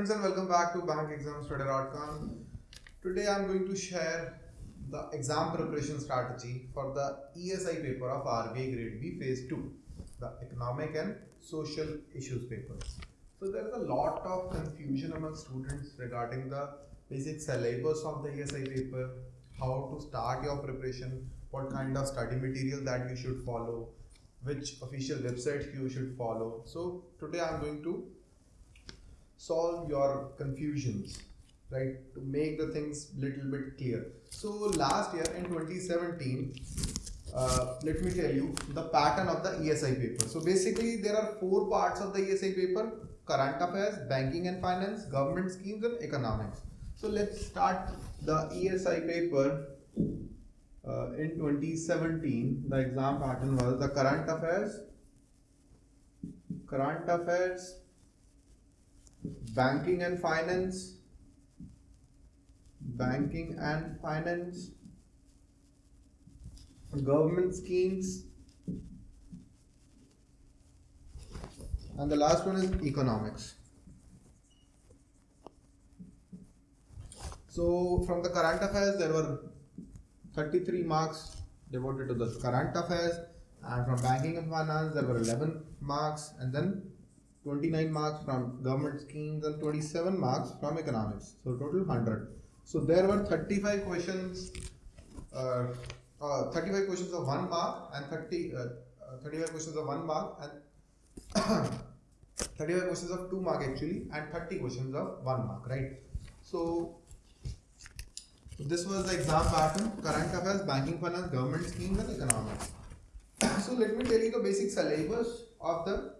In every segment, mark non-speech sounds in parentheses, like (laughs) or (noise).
students and welcome back to bankexamstoday.com. Today I am going to share the exam preparation strategy for the ESI paper of RBI Grade B Phase 2, the economic and social issues papers. So there is a lot of confusion among students regarding the basic syllabus of the ESI paper, how to start your preparation, what kind of study material that you should follow, which official website you should follow. So today I am going to solve your confusions right? To make the things little bit clear. So last year in 2017 uh, let me tell you the pattern of the esi paper. So basically there are four parts of the esi paper. Current affairs banking and finance government schemes and economics. So let's start the esi paper uh, in 2017 the exam pattern was the current affairs current affairs banking and finance. Banking and finance. Government schemes. And the last one is economics. So from the current affairs there were 33 marks devoted to the current affairs. And from banking and finance there were 11 marks. And then 29 marks from government schemes and 27 marks from economics. So total 100 so there were 35 questions uh, uh, 35 questions of 1 mark and 30 uh, uh 35 questions of 1 mark and (coughs) 35 questions of 2 mark actually and 30 questions of 1 mark right? So this was the exam pattern current affairs banking finance government schemes and economics. (coughs) So let me tell you the basic syllabus of the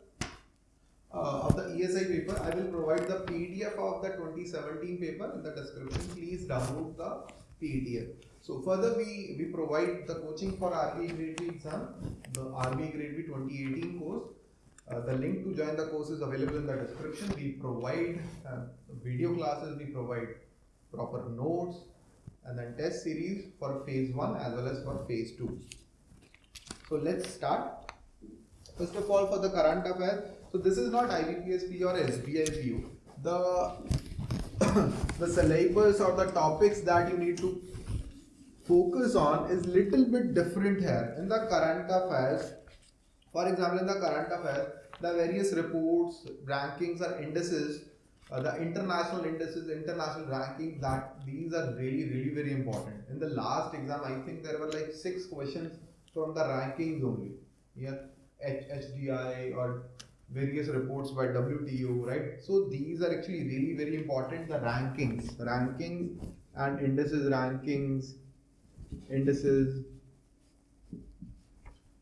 uh, of the ESI paper. I will provide the PDF of the 2017 paper in the description. Please download the PDF. So further we, we provide the coaching for RBI Grade B exam, the RBI Grade B 2018 course. Uh, the link to join the course is available in the description. We provide uh, video classes, we provide proper notes and then test series for phase 1 as well as for phase 2. So let's start. First of all for the current affairs, so this is not IBPS PO or SBI PO. The (coughs) the syllabus or the topics that you need to focus on is little bit different here. In the current affairs, for example, in the current affairs, the various reports, rankings or indices, uh, the international indices, international rankings, that these are really, really very important. In the last exam, I think there were like six questions from the rankings only. Yeah, HDI or various reports by WTO, right? So these are actually really very important. The rankings, ranking and indices rankings, indices,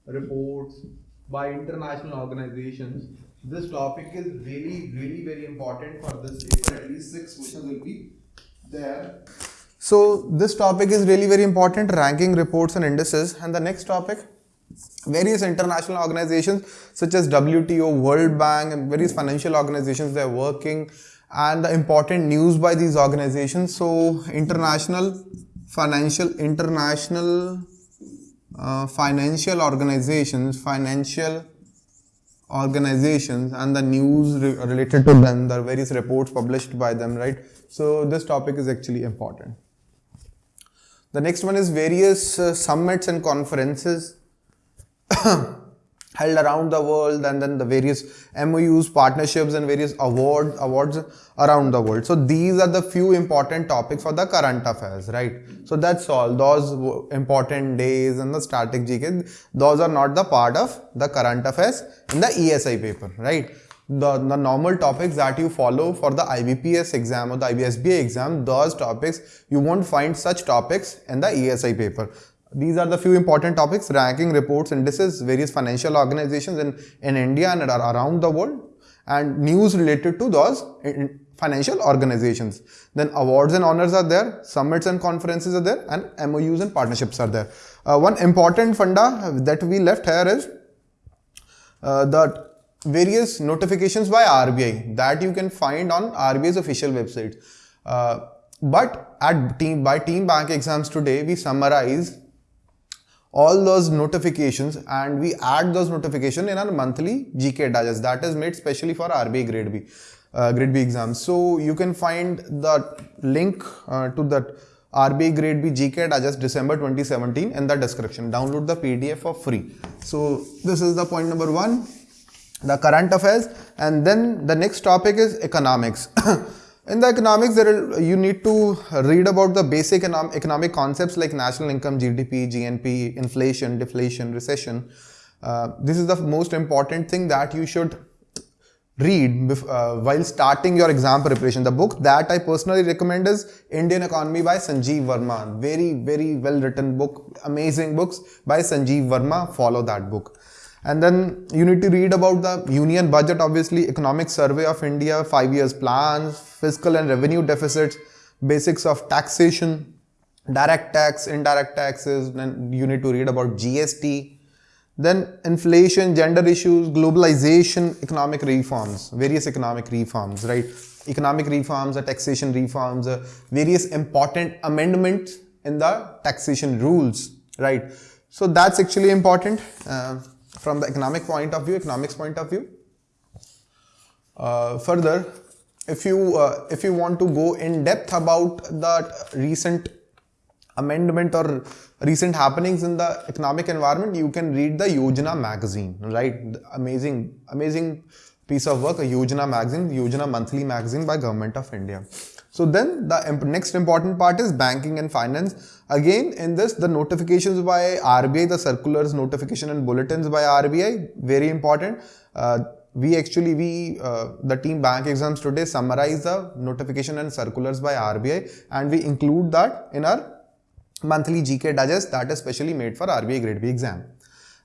reports by international organizations. This topic is really, really very important for this paper. At least six questions will be there. So this topic is really very important, ranking reports and indices. And the next topic various international organizations such as WTO, World Bank and various financial organizations they are working and the important news by these organizations. So international financial international uh, financial organizations, financial organizations and the news re related to them, the various reports published by them, right? So this topic is actually important. The next one is various uh, summits and conferences held around the world and then the various MOUs, partnerships and various award, awards around the world. So these are the few important topics for the current affairs, right? So that's all. Those important days and the static GK, those are not the part of the current affairs in the ESI paper, right? The, the normal topics that you follow for the IBPS exam or the IBSBA exam, those topics, you won't find such topics in the ESI paper. These are the few important topics, ranking, reports, indices, various financial organizations in, in India and around the world and news related to those financial organizations. Then awards and honors are there, summits and conferences are there and MOUs and partnerships are there. Uh, one important funda that we left here is uh, the various notifications by RBI that you can find on RBI's official website. Uh, but at team by team bank exams today, we summarize all those notifications and we add those notifications in our monthly GK digest that is made specially for RBI grade B. uh, grade B exams. So you can find the link uh, to that RBI grade B GK Digest December 2017 in the description. Download the PDF for free. So this is the point number one, the current affairs, and then the next topic is economics. (coughs) in the economics, there are, you need to read about the basic economic concepts like national income, GDP, GNP, inflation, deflation, recession. Uh, this is the most important thing that you should read uh, while starting your exam preparation. The book that I personally recommend is Indian Economy by Sanjeev Verma. Very, very well written book, amazing books by Sanjeev Verma. Follow that book. And then you need to read about the union budget, obviously, economic survey of India, five years plans, fiscal and revenue deficits, basics of taxation, direct tax, indirect taxes. Then you need to read about GST, then inflation, gender issues, globalization, economic reforms, various economic reforms, right? Economic reforms, taxation reforms, various important amendments in the taxation rules, right? So that's actually important uh, from the economic point of view, economics point of view. Uh, further, if you uh, if you want to go in depth about the recent amendment or recent happenings in the economic environment, you can read the Yojana magazine, right? The amazing, amazing piece of work, a Yojana magazine, Yojana monthly magazine by Government of India. So then the next important part is banking and finance. Again, in this, the notifications by RBI, the circulars, notification and bulletins by RBI, very important. Uh, we actually, we, uh, the team bank exams today summarize the notification and circulars by RBI and we include that in our monthly GK digest that is specially made for RBI grade B exam.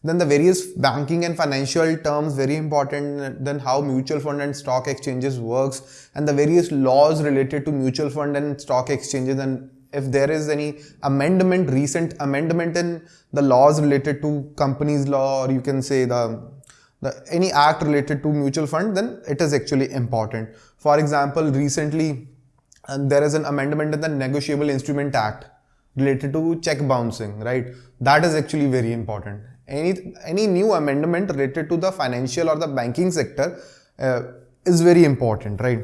Then the various banking and financial terms very important. Then how mutual fund and stock exchanges works and the various laws related to mutual fund and stock exchanges and if there is any amendment, recent amendment in the laws related to companies law or you can say the, the any act related to mutual fund then it is actually important. For example, recently uh, there is an amendment in the Negotiable Instrument Act related to check bouncing, right? That is actually very important. Any, any new amendment related to the financial or the banking sector uh, is very important, right?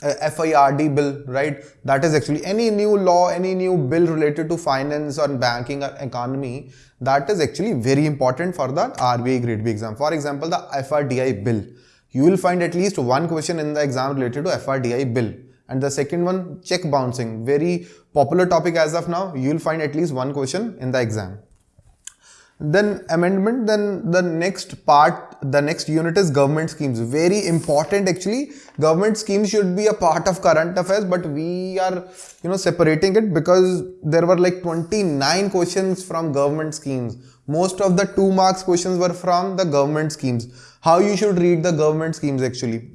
Uh, FRDI bill, right? That is actually any new law, any new bill related to finance or banking or economy, that is actually very important for the RBI grade B exam. For example, the FRDI bill. You will find at least one question in the exam related to FRDI bill and the second one, check bouncing. Very popular topic as of now. You will find at least one question in the exam. Then amendment, then the next part, the next unit is government schemes. Very important actually. Government schemes should be a part of current affairs, but we are, you know, separating it because there were like 29 questions from government schemes. Most of the two marks questions were from the government schemes. How you should read the government schemes actually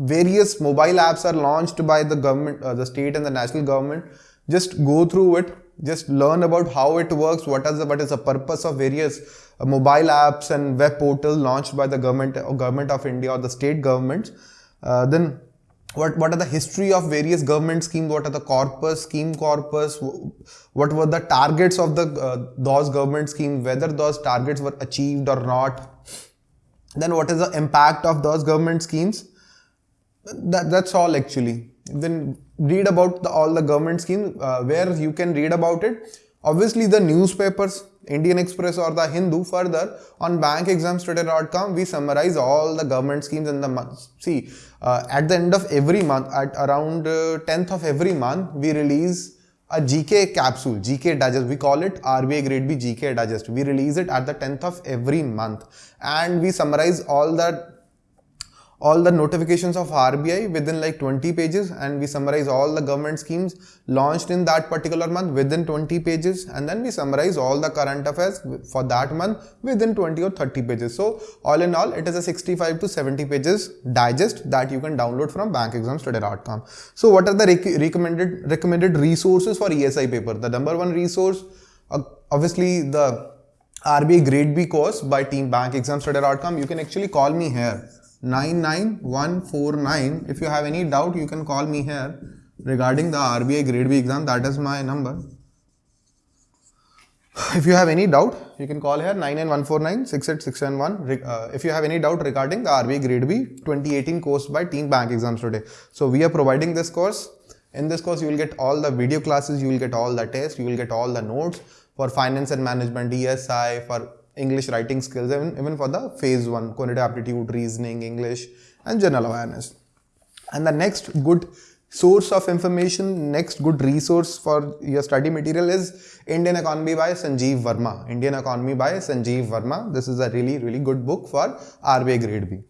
various mobile apps are launched by the government, uh, the state and the national government. Just go through it, just learn about how it works, what is the, what is the purpose of various uh, mobile apps and web portals launched by the government or government of India or the state governments. Uh, then what, what are the history of various government schemes, what are the corpus, scheme corpus, what were the targets of the uh, those government schemes, whether those targets were achieved or not. Then what is the impact of those government schemes that, that's all actually. Then read about the, all the government schemes uh, where you can read about it. Obviously the newspapers, Indian Express or the Hindu further on bankexamstoday.com we summarize all the government schemes in the month. See, uh, at the end of every month, at around uh, 10th of every month, we release a GK capsule, GK digest. We call it RBI Grade B GK digest. We release it at the 10th of every month and we summarize all the all the notifications of RBI within like 20 pages and we summarize all the government schemes launched in that particular month within 20 pages and then we summarize all the current affairs for that month within 20 or 30 pages. So all in all it is a 65 to 70 pages digest that you can download from bankexamstoday.com. So what are the rec recommended recommended resources for ESI paper? The number one resource uh, obviously the RBI grade B course by team bankexamstoday.com. You can actually call me here 99149. If you have any doubt, you can call me here regarding the RBI grade B exam. That is my number. If you have any doubt, you can call here 99149 68671. Re- Uh, if you have any doubt regarding the RBI Grade B 2018 course by Team Bank Exams Today. So, we are providing this course. In this course, you will get all the video classes, you will get all the tests, you will get all the notes for finance and management, ESI, for English writing skills, even, even for the phase one, quantitative aptitude, reasoning, English, and general awareness. And the next good source of information, next good resource for your study material is Indian Economy by Sanjeev Verma. Indian Economy by Sanjeev Verma. This is a really, really good book for RBI Grade B.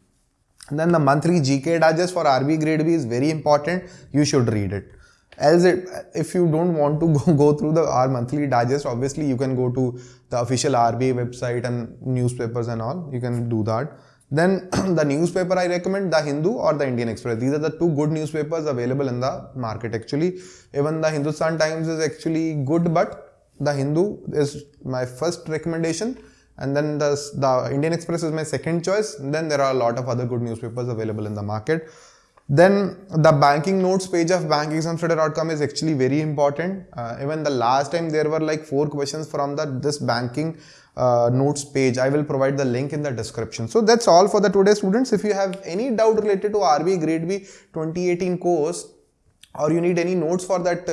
And then the monthly GK digest for RBI Grade B is very important. You should read it. Else, it, if you don't want to (laughs) go, go through the our monthly digest, obviously you can go to the official RBI website and newspapers and all. You can do that. Then (clears throat) the newspaper I recommend the Hindu or the Indian Express. These are the two good newspapers available in the market actually. Even the Hindustan Times is actually good, but the Hindu is my first recommendation and then the, the Indian Express is my second choice. Then there are a lot of other good newspapers available in the market. Then the banking notes page of bankexamstoday.com is actually very important. Uh, even the last time there were like four questions from the this banking uh, notes page. I will provide the link in the description. So that's all for the today students. If you have any doubt related to RBI Grade B 2018 course or you need any notes for that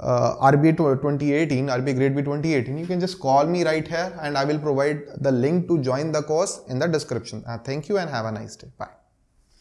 uh, RBI 2018, RBI Grade B 2018, you can just call me right here and I will provide the link to join the course in the description. Uh, thank you and have a nice day. Bye.